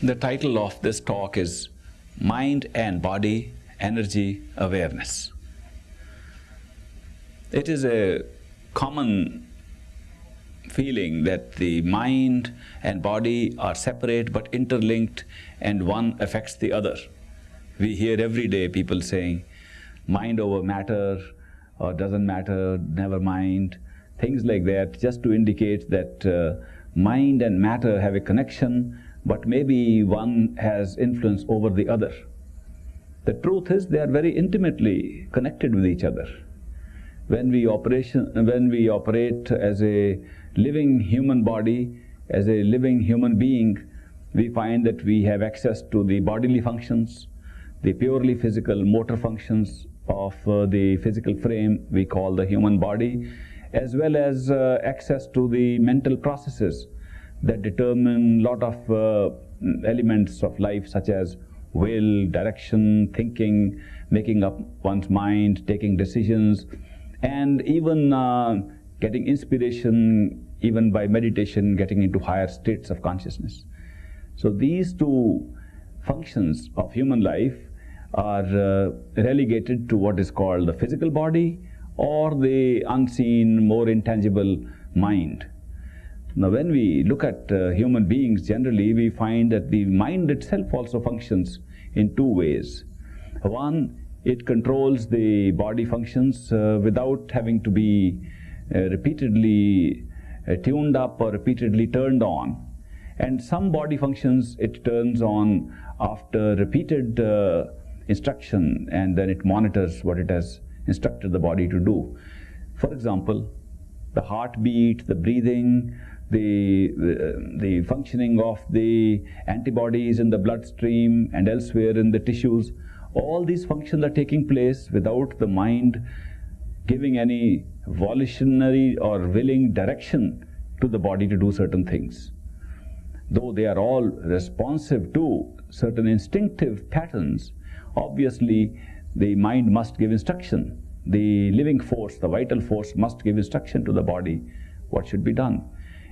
The title of this talk is Mind and Body Energy Awareness. It is a common feeling that the mind and body are separate but interlinked and one affects the other. We hear every day people saying, mind over matter or doesn't matter, never mind, things like that, just to indicate that uh, mind and matter have a connection, but maybe one has influence over the other. The truth is they are very intimately connected with each other. When we, operation, when we operate as a living human body, as a living human being, we find that we have access to the bodily functions, the purely physical motor functions of uh, the physical frame we call the human body, as well as uh, access to the mental processes that determine lot of uh, elements of life such as will, direction, thinking, making up one's mind, taking decisions, and even uh, getting inspiration, even by meditation, getting into higher states of consciousness. So these two functions of human life are uh, relegated to what is called the physical body or the unseen, more intangible mind. Now when we look at uh, human beings generally, we find that the mind itself also functions in two ways. One, it controls the body functions uh, without having to be uh, repeatedly uh, tuned up or repeatedly turned on. And some body functions it turns on after repeated uh, instruction and then it monitors what it has instructed the body to do. For example, the heartbeat, the breathing, the, the, functioning of the antibodies in the bloodstream and elsewhere in the tissues, all these functions are taking place without the mind giving any volitionary or willing direction to the body to do certain things. Though they are all responsive to certain instinctive patterns, obviously the mind must give instruction. The living force, the vital force must give instruction to the body what should be done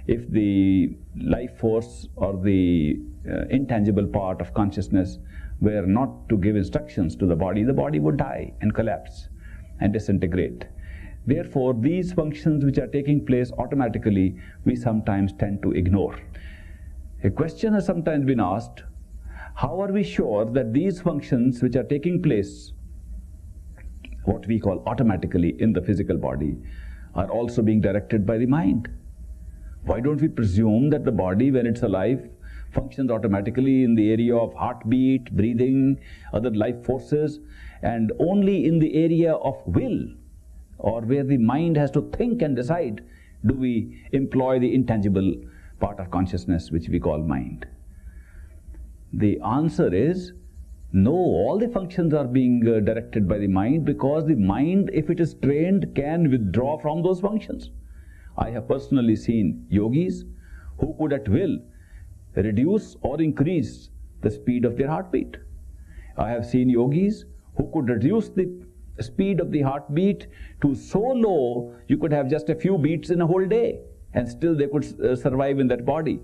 if the life force or the uh, intangible part of consciousness were not to give instructions to the body, the body would die and collapse and disintegrate. Therefore, these functions which are taking place automatically, we sometimes tend to ignore. A question has sometimes been asked, how are we sure that these functions which are taking place, what we call automatically in the physical body, are also being directed by the mind? Why don't we presume that the body, when it's alive, functions automatically in the area of heartbeat, breathing, other life forces, and only in the area of will, or where the mind has to think and decide, do we employ the intangible part of consciousness which we call mind? The answer is no, all the functions are being uh, directed by the mind because the mind, if it is trained, can withdraw from those functions. I have personally seen yogis who could at will reduce or increase the speed of their heartbeat. I have seen yogis who could reduce the speed of the heartbeat to so low you could have just a few beats in a whole day and still they could uh, survive in that body.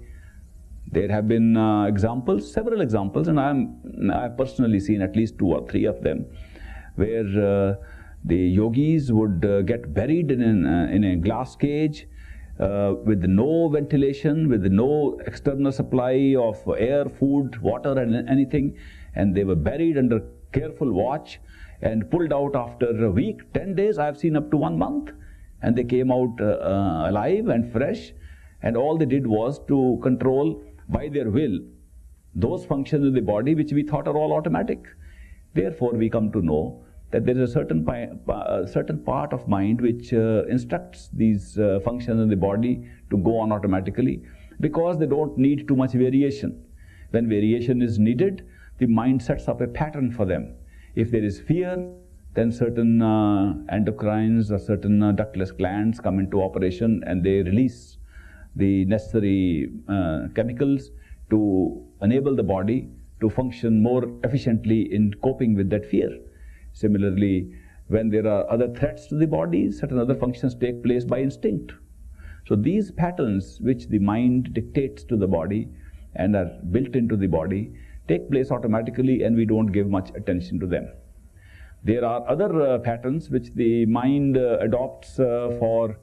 There have been uh, examples, several examples, and I have personally seen at least two or three of them where uh, the yogis would uh, get buried in, an, uh, in a glass cage uh, with no ventilation, with no external supply of air, food, water and anything and they were buried under careful watch and pulled out after a week, 10 days, I have seen up to one month and they came out uh, uh, alive and fresh and all they did was to control by their will those functions in the body which we thought are all automatic. Therefore, we come to know that there is a certain, certain part of mind which uh, instructs these uh, functions in the body to go on automatically because they don't need too much variation. When variation is needed, the mind sets up a pattern for them. If there is fear, then certain uh, endocrines or certain uh, ductless glands come into operation and they release the necessary uh, chemicals to enable the body to function more efficiently in coping with that fear. Similarly, when there are other threats to the body, certain other functions take place by instinct. So these patterns which the mind dictates to the body and are built into the body take place automatically and we don't give much attention to them. There are other uh, patterns which the mind uh, adopts uh, for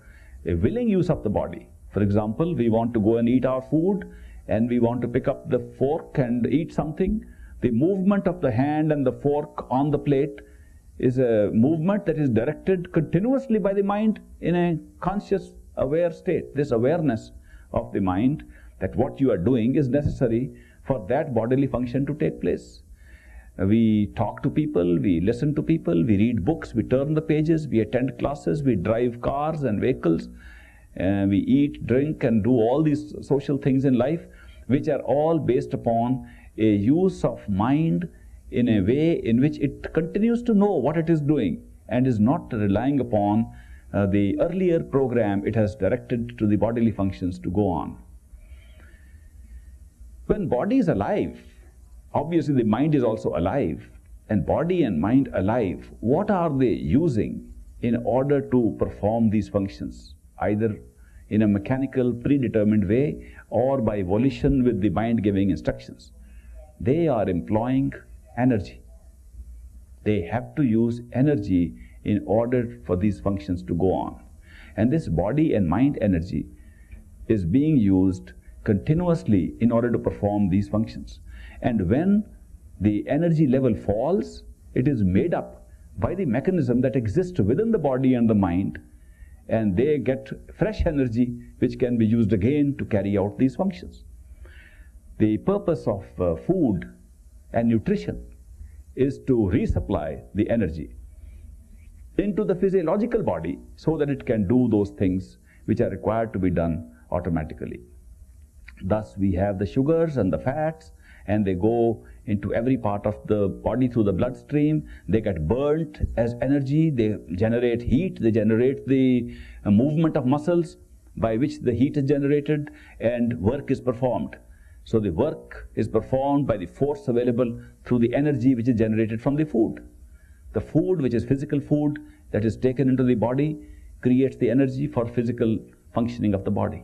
a willing use of the body. For example, we want to go and eat our food and we want to pick up the fork and eat something. The movement of the hand and the fork on the plate is a movement that is directed continuously by the mind in a conscious aware state. This awareness of the mind that what you are doing is necessary for that bodily function to take place. We talk to people, we listen to people, we read books, we turn the pages, we attend classes, we drive cars and vehicles, and we eat, drink, and do all these social things in life, which are all based upon a use of mind in a way in which it continues to know what it is doing and is not relying upon uh, the earlier program it has directed to the bodily functions to go on. When body is alive, obviously the mind is also alive, and body and mind alive, what are they using in order to perform these functions, either in a mechanical predetermined way or by volition with the mind giving instructions? They are employing energy. They have to use energy in order for these functions to go on. And this body and mind energy is being used continuously in order to perform these functions. And when the energy level falls, it is made up by the mechanism that exists within the body and the mind, and they get fresh energy which can be used again to carry out these functions. The purpose of uh, food and nutrition is to resupply the energy into the physiological body so that it can do those things which are required to be done automatically. Thus, we have the sugars and the fats, and they go into every part of the body through the bloodstream. They get burnt as energy, they generate heat, they generate the uh, movement of muscles by which the heat is generated and work is performed. So the work is performed by the force available through the energy which is generated from the food. The food, which is physical food that is taken into the body, creates the energy for physical functioning of the body.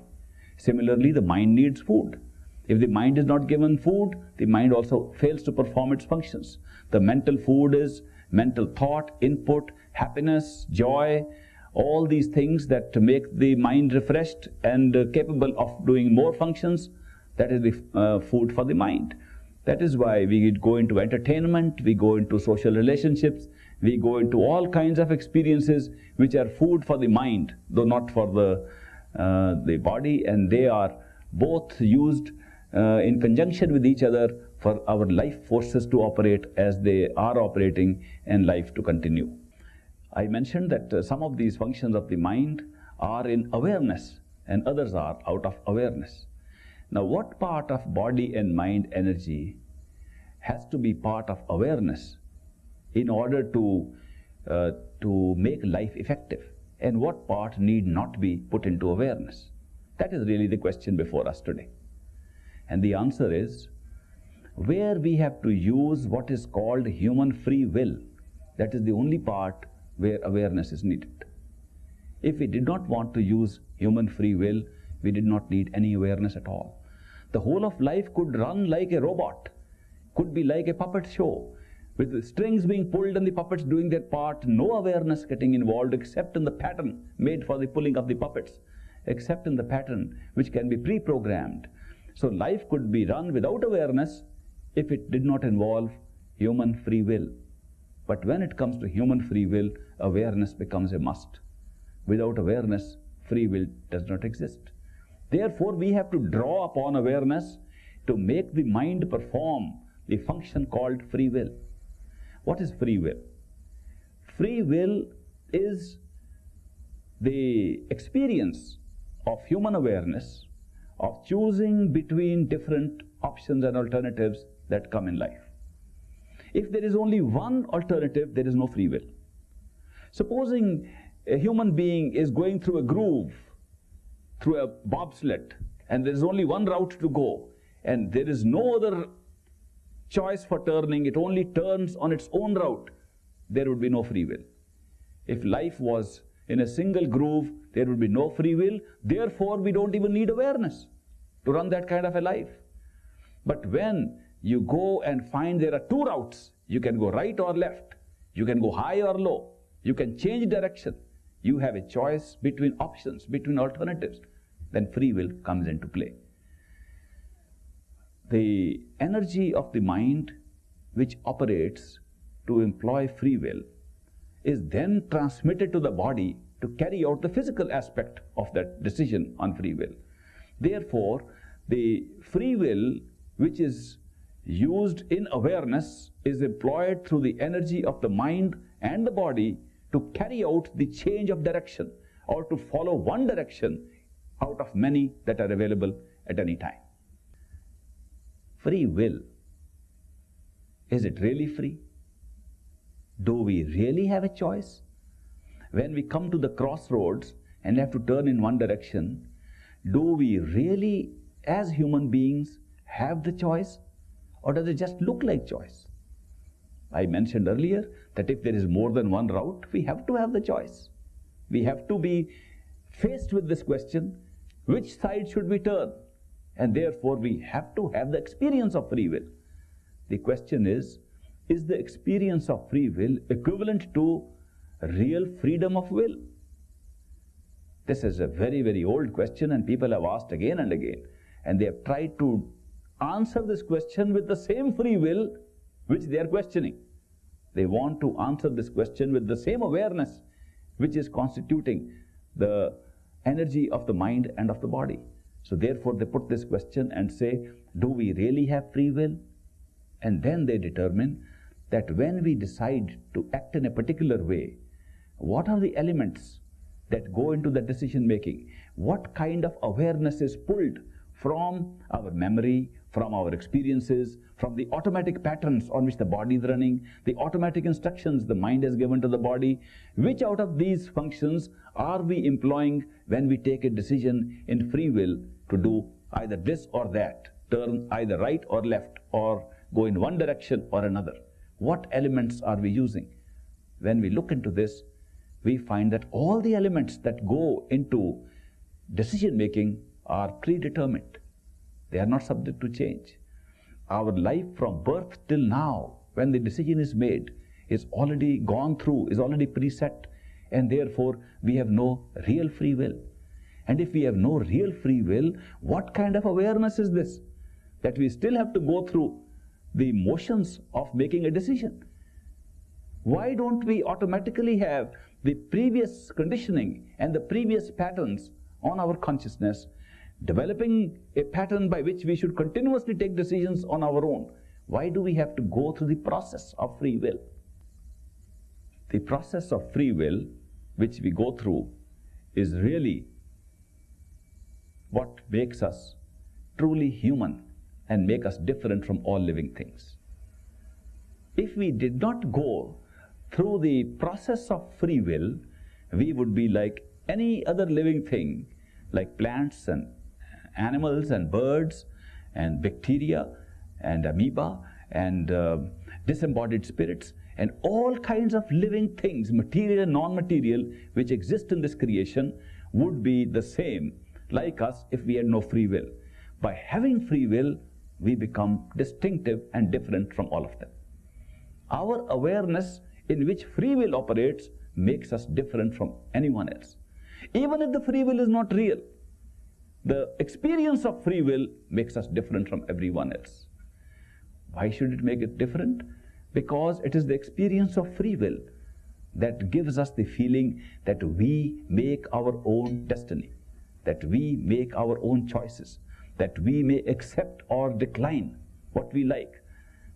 Similarly, the mind needs food. If the mind is not given food, the mind also fails to perform its functions. The mental food is mental thought, input, happiness, joy, all these things that make the mind refreshed and capable of doing more functions, that is the uh, food for the mind. That is why we go into entertainment, we go into social relationships, we go into all kinds of experiences which are food for the mind, though not for the, uh, the body, and they are both used uh, in conjunction with each other for our life forces to operate as they are operating and life to continue. I mentioned that uh, some of these functions of the mind are in awareness and others are out of awareness. Now, what part of body and mind energy has to be part of awareness in order to, uh, to make life effective? And what part need not be put into awareness? That is really the question before us today. And the answer is where we have to use what is called human free will, that is the only part where awareness is needed. If we did not want to use human free will, we did not need any awareness at all. The whole of life could run like a robot, could be like a puppet show, with the strings being pulled and the puppets doing their part, no awareness getting involved except in the pattern made for the pulling of the puppets, except in the pattern which can be pre-programmed. So life could be run without awareness if it did not involve human free will. But when it comes to human free will, awareness becomes a must. Without awareness, free will does not exist. Therefore, we have to draw upon awareness to make the mind perform the function called free will. What is free will? Free will is the experience of human awareness of choosing between different options and alternatives that come in life. If there is only one alternative, there is no free will. Supposing a human being is going through a groove, through a bobsled, and there is only one route to go, and there is no other choice for turning, it only turns on its own route, there would be no free will. If life was in a single groove, there would be no free will. Therefore, we don't even need awareness to run that kind of a life. But when you go and find there are two routes, you can go right or left, you can go high or low, you can change direction, you have a choice between options, between alternatives, then free will comes into play. The energy of the mind which operates to employ free will is then transmitted to the body to carry out the physical aspect of that decision on free will. Therefore, the free will which is used in awareness is employed through the energy of the mind and the body to carry out the change of direction or to follow one direction out of many that are available at any time. Free will. Is it really free? Do we really have a choice? When we come to the crossroads and have to turn in one direction, do we really, as human beings, have the choice? Or does it just look like choice? I mentioned earlier that if there is more than one route, we have to have the choice. We have to be faced with this question, which side should we turn? And therefore we have to have the experience of free will. The question is, is the experience of free will equivalent to real freedom of will? This is a very, very old question and people have asked again and again. And they have tried to answer this question with the same free will which they are questioning. They want to answer this question with the same awareness which is constituting the energy of the mind and of the body. So therefore they put this question and say, do we really have free will? And then they determine that when we decide to act in a particular way, what are the elements that go into the decision making? What kind of awareness is pulled from our memory, from our experiences, from the automatic patterns on which the body is running, the automatic instructions the mind has given to the body, which out of these functions are we employing when we take a decision in free will to do either this or that, turn either right or left, or go in one direction or another. What elements are we using? When we look into this, we find that all the elements that go into decision making are predetermined. They are not subject to change. Our life from birth till now, when the decision is made, is already gone through, is already preset, and therefore we have no real free will. And if we have no real free will, what kind of awareness is this? That we still have to go through the motions of making a decision. Why don't we automatically have the previous conditioning and the previous patterns on our consciousness developing a pattern by which we should continuously take decisions on our own. Why do we have to go through the process of free will? The process of free will which we go through is really what makes us truly human and make us different from all living things. If we did not go through the process of free will, we would be like any other living thing, like plants and animals and birds and bacteria and amoeba and uh, disembodied spirits and all kinds of living things, material and non-material, which exist in this creation would be the same like us if we had no free will. By having free will, we become distinctive and different from all of them. Our awareness in which free will operates makes us different from anyone else. Even if the free will is not real, the experience of free will makes us different from everyone else. Why should it make it different? Because it is the experience of free will that gives us the feeling that we make our own destiny, that we make our own choices, that we may accept or decline what we like,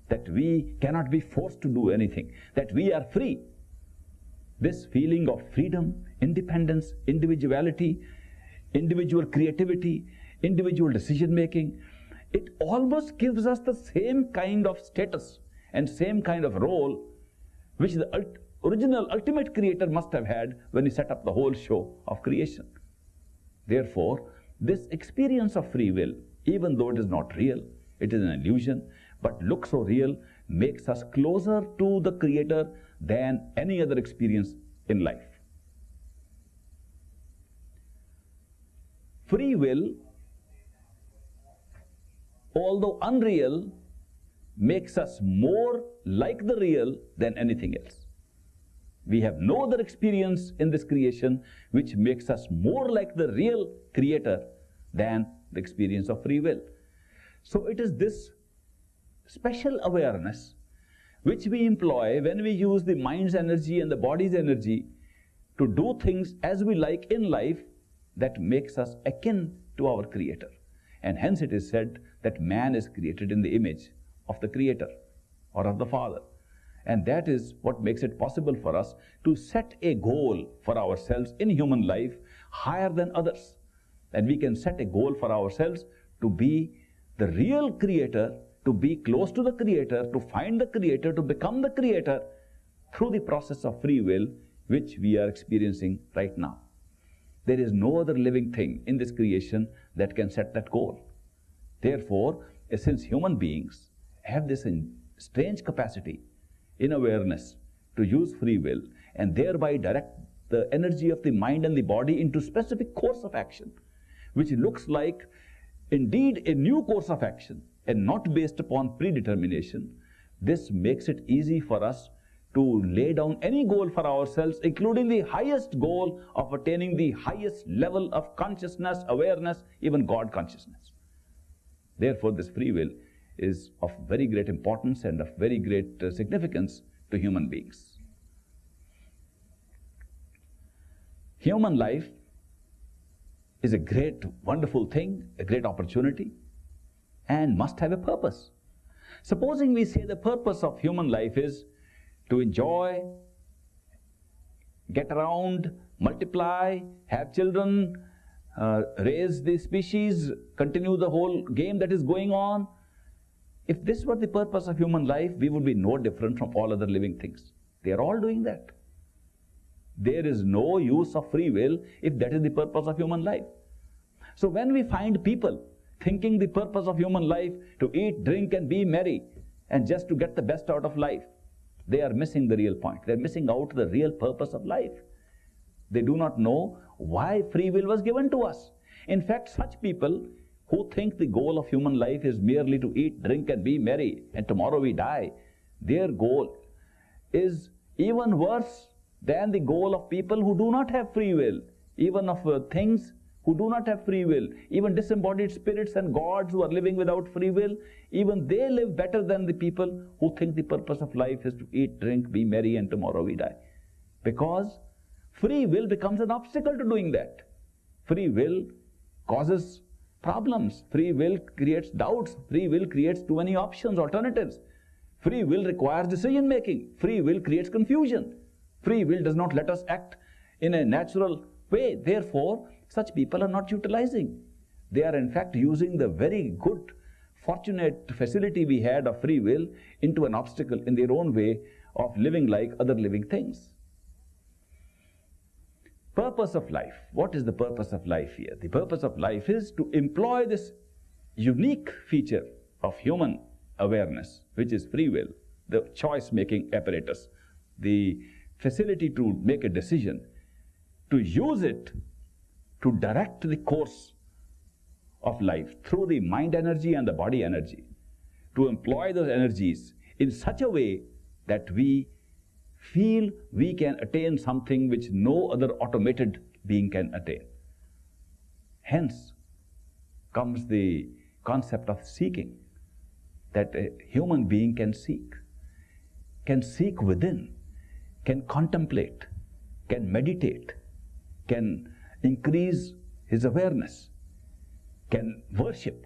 that we cannot be forced to do anything, that we are free. This feeling of freedom, independence, individuality individual creativity, individual decision making, it almost gives us the same kind of status and same kind of role which the ult original ultimate creator must have had when he set up the whole show of creation. Therefore, this experience of free will, even though it is not real, it is an illusion, but looks so real, makes us closer to the creator than any other experience in life. Free will although unreal, makes us more like the real than anything else. We have no other experience in this creation which makes us more like the real creator than the experience of free will. So it is this special awareness which we employ when we use the mind's energy and the body's energy to do things as we like in life that makes us akin to our creator. And hence it is said that man is created in the image of the creator or of the father. And that is what makes it possible for us to set a goal for ourselves in human life higher than others. And we can set a goal for ourselves to be the real creator, to be close to the creator, to find the creator, to become the creator through the process of free will which we are experiencing right now. There is no other living thing in this creation that can set that goal. Therefore, since human beings have this strange capacity in awareness to use free will and thereby direct the energy of the mind and the body into specific course of action, which looks like indeed a new course of action and not based upon predetermination, this makes it easy for us to lay down any goal for ourselves, including the highest goal of attaining the highest level of consciousness, awareness, even God consciousness. Therefore, this free will is of very great importance and of very great uh, significance to human beings. Human life is a great, wonderful thing, a great opportunity, and must have a purpose. Supposing we say the purpose of human life is to enjoy, get around, multiply, have children, uh, raise the species, continue the whole game that is going on. If this were the purpose of human life, we would be no different from all other living things. They are all doing that. There is no use of free will if that is the purpose of human life. So when we find people thinking the purpose of human life to eat, drink and be merry and just to get the best out of life, they are missing the real point. They're missing out the real purpose of life. They do not know why free will was given to us. In fact, such people who think the goal of human life is merely to eat, drink and be merry and tomorrow we die, their goal is even worse than the goal of people who do not have free will, even of uh, things who do not have free will, even disembodied spirits and gods who are living without free will, even they live better than the people who think the purpose of life is to eat, drink, be merry, and tomorrow we die. Because free will becomes an obstacle to doing that. Free will causes problems. Free will creates doubts. Free will creates too many options, alternatives. Free will requires decision making. Free will creates confusion. Free will does not let us act in a natural way. Therefore, such people are not utilizing. They are in fact using the very good, fortunate facility we had of free will into an obstacle in their own way of living like other living things. Purpose of life. What is the purpose of life here? The purpose of life is to employ this unique feature of human awareness, which is free will, the choice-making apparatus, the facility to make a decision, to use it to direct the course of life through the mind energy and the body energy, to employ those energies in such a way that we feel we can attain something which no other automated being can attain. Hence comes the concept of seeking, that a human being can seek, can seek within, can contemplate, can meditate, can increase his awareness, can worship.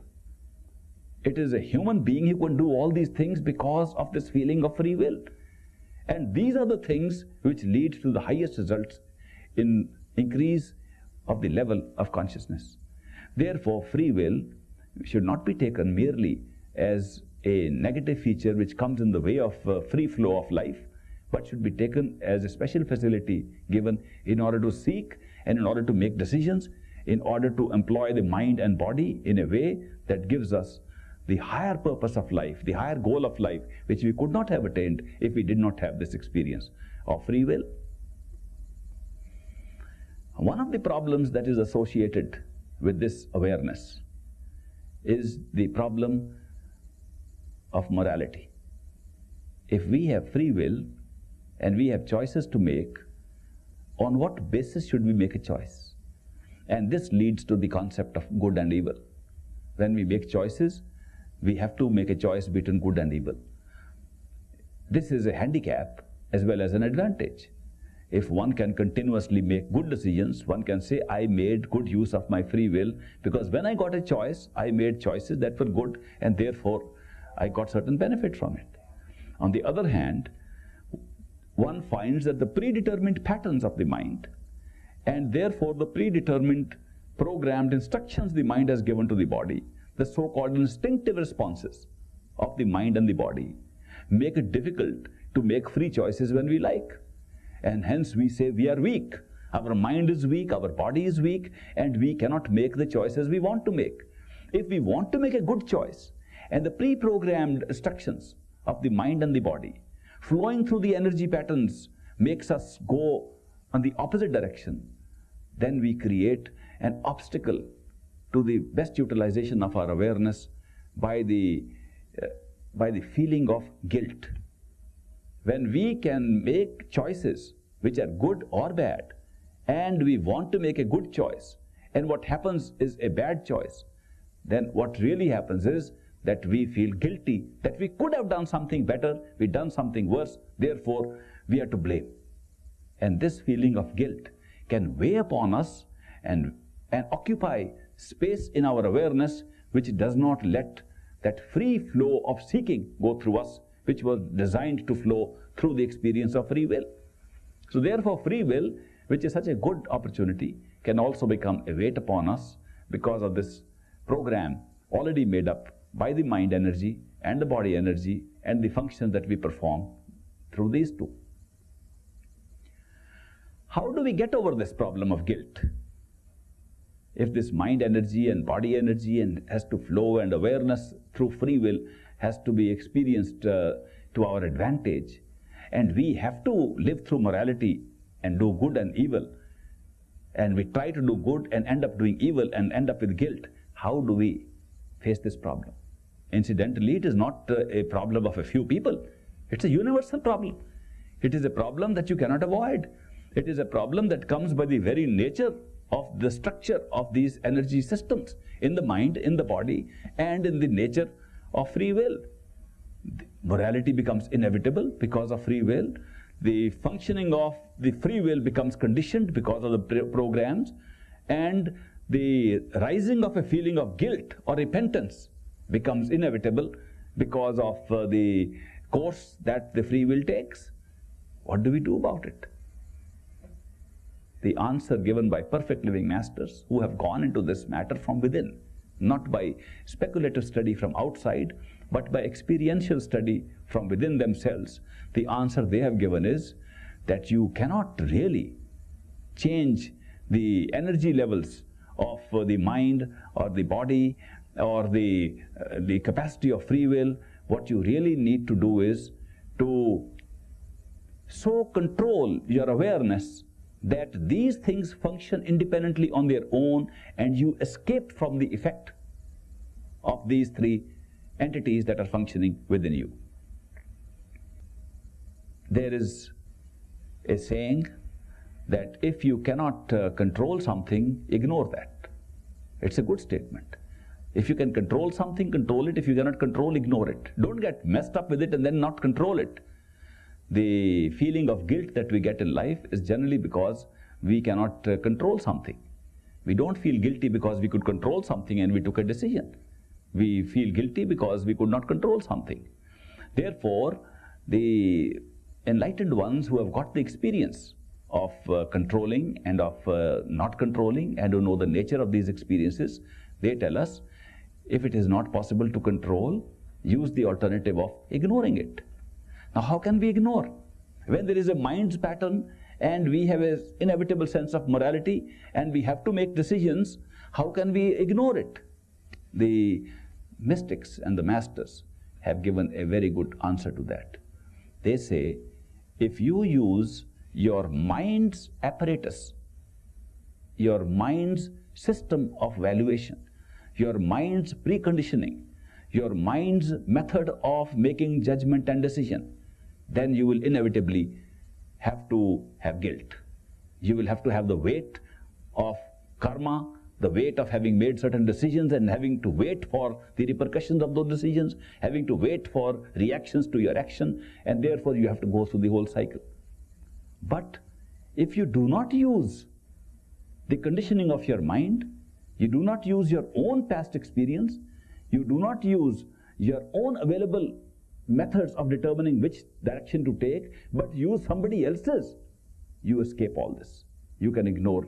It is a human being who can do all these things because of this feeling of free will. And these are the things which lead to the highest results in increase of the level of consciousness. Therefore, free will should not be taken merely as a negative feature which comes in the way of uh, free flow of life, but should be taken as a special facility given in order to seek and in order to make decisions, in order to employ the mind and body in a way that gives us the higher purpose of life, the higher goal of life, which we could not have attained if we did not have this experience of free will. One of the problems that is associated with this awareness is the problem of morality. If we have free will and we have choices to make, on what basis should we make a choice? And this leads to the concept of good and evil. When we make choices, we have to make a choice between good and evil. This is a handicap as well as an advantage. If one can continuously make good decisions, one can say, I made good use of my free will because when I got a choice, I made choices that were good and therefore I got certain benefit from it. On the other hand, one finds that the predetermined patterns of the mind and therefore the predetermined programmed instructions the mind has given to the body, the so-called instinctive responses of the mind and the body, make it difficult to make free choices when we like. And hence we say we are weak. Our mind is weak, our body is weak, and we cannot make the choices we want to make. If we want to make a good choice, and the pre-programmed instructions of the mind and the body flowing through the energy patterns makes us go on the opposite direction, then we create an obstacle to the best utilization of our awareness by the, uh, by the feeling of guilt. When we can make choices which are good or bad, and we want to make a good choice, and what happens is a bad choice, then what really happens is that we feel guilty, that we could have done something better, we done something worse, therefore we are to blame. And this feeling of guilt can weigh upon us and, and occupy space in our awareness which does not let that free flow of seeking go through us, which was designed to flow through the experience of free will. So therefore free will, which is such a good opportunity, can also become a weight upon us because of this program already made up by the mind energy and the body energy and the functions that we perform through these two. How do we get over this problem of guilt? If this mind energy and body energy and has to flow and awareness through free will has to be experienced uh, to our advantage and we have to live through morality and do good and evil and we try to do good and end up doing evil and end up with guilt, how do we face this problem? Incidentally, it is not a problem of a few people. It's a universal problem. It is a problem that you cannot avoid. It is a problem that comes by the very nature of the structure of these energy systems in the mind, in the body, and in the nature of free will. Morality becomes inevitable because of free will. The functioning of the free will becomes conditioned because of the programs, and the rising of a feeling of guilt or repentance becomes inevitable because of uh, the course that the free will takes. What do we do about it? The answer given by perfect living masters who have gone into this matter from within, not by speculative study from outside, but by experiential study from within themselves, the answer they have given is that you cannot really change the energy levels of uh, the mind or the body or the, uh, the capacity of free will, what you really need to do is to so control your awareness that these things function independently on their own and you escape from the effect of these three entities that are functioning within you. There is a saying that if you cannot uh, control something, ignore that. It's a good statement. If you can control something, control it. If you cannot control, ignore it. Don't get messed up with it and then not control it. The feeling of guilt that we get in life is generally because we cannot uh, control something. We don't feel guilty because we could control something and we took a decision. We feel guilty because we could not control something. Therefore, the enlightened ones who have got the experience of uh, controlling and of uh, not controlling and who know the nature of these experiences, they tell us if it is not possible to control, use the alternative of ignoring it. Now, how can we ignore? When there is a mind's pattern and we have an inevitable sense of morality and we have to make decisions, how can we ignore it? The mystics and the masters have given a very good answer to that. They say, if you use your mind's apparatus, your mind's system of valuation, your mind's preconditioning, your mind's method of making judgment and decision, then you will inevitably have to have guilt. You will have to have the weight of karma, the weight of having made certain decisions and having to wait for the repercussions of those decisions, having to wait for reactions to your action, and therefore you have to go through the whole cycle. But if you do not use the conditioning of your mind, you do not use your own past experience, you do not use your own available methods of determining which direction to take, but use somebody else's, you escape all this. You can ignore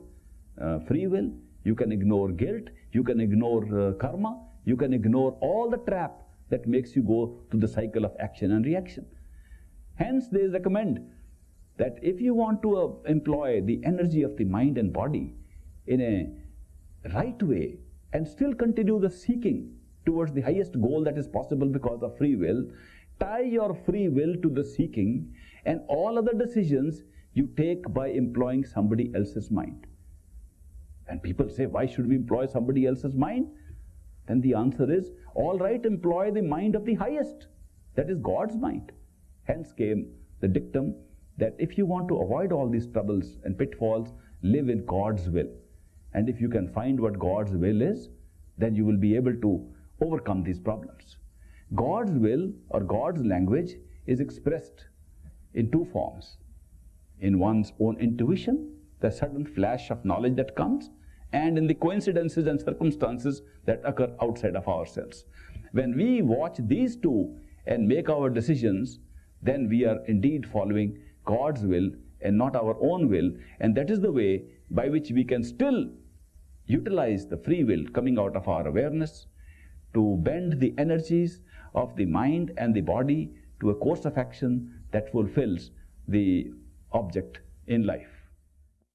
uh, free will, you can ignore guilt, you can ignore uh, karma, you can ignore all the trap that makes you go to the cycle of action and reaction. Hence, they recommend that if you want to uh, employ the energy of the mind and body in a right way and still continue the seeking towards the highest goal that is possible because of free will, tie your free will to the seeking and all other decisions you take by employing somebody else's mind. And people say, why should we employ somebody else's mind? Then the answer is, all right, employ the mind of the highest. That is God's mind. Hence came the dictum that if you want to avoid all these troubles and pitfalls, live in God's will. And if you can find what God's will is, then you will be able to overcome these problems. God's will or God's language is expressed in two forms. In one's own intuition, the sudden flash of knowledge that comes, and in the coincidences and circumstances that occur outside of ourselves. When we watch these two and make our decisions, then we are indeed following God's will and not our own will, and that is the way by which we can still utilize the free will coming out of our awareness to bend the energies of the mind and the body to a course of action that fulfills the object in life.